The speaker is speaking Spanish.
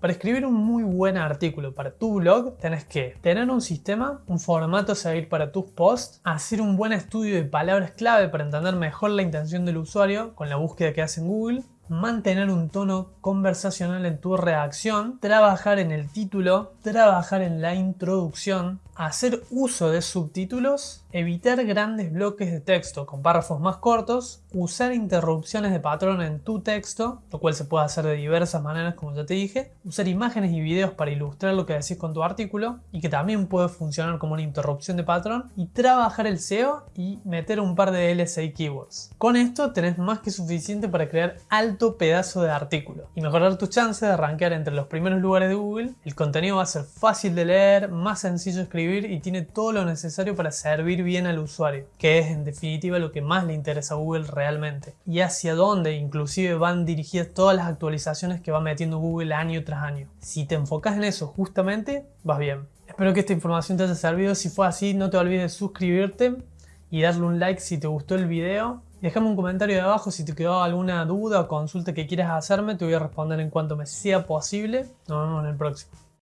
Para escribir un muy buen artículo para tu blog, tenés que tener un sistema, un formato a seguir para tus posts, hacer un buen estudio de palabras clave para entender mejor la intención del usuario con la búsqueda que hace en Google, mantener un tono conversacional en tu reacción, trabajar en el título, trabajar en la introducción, hacer uso de subtítulos, evitar grandes bloques de texto con párrafos más cortos, usar interrupciones de patrón en tu texto, lo cual se puede hacer de diversas maneras como ya te dije, usar imágenes y videos para ilustrar lo que decís con tu artículo y que también puede funcionar como una interrupción de patrón y trabajar el SEO y meter un par de LSI keywords. Con esto tenés más que suficiente para crear alto pedazo de artículo y mejorar tus chances de arrancar entre los primeros lugares de Google. El contenido va a ser fácil de leer, más sencillo de escribir y tiene todo lo necesario para servir bien al usuario, que es en definitiva lo que más le interesa a Google realmente, y hacia dónde inclusive van dirigidas todas las actualizaciones que va metiendo Google año tras año. Si te enfocas en eso justamente, vas bien. Espero que esta información te haya servido, si fue así no te olvides de suscribirte y darle un like si te gustó el video. Déjame un comentario de abajo si te quedó alguna duda o consulta que quieras hacerme, te voy a responder en cuanto me sea posible. Nos vemos en el próximo.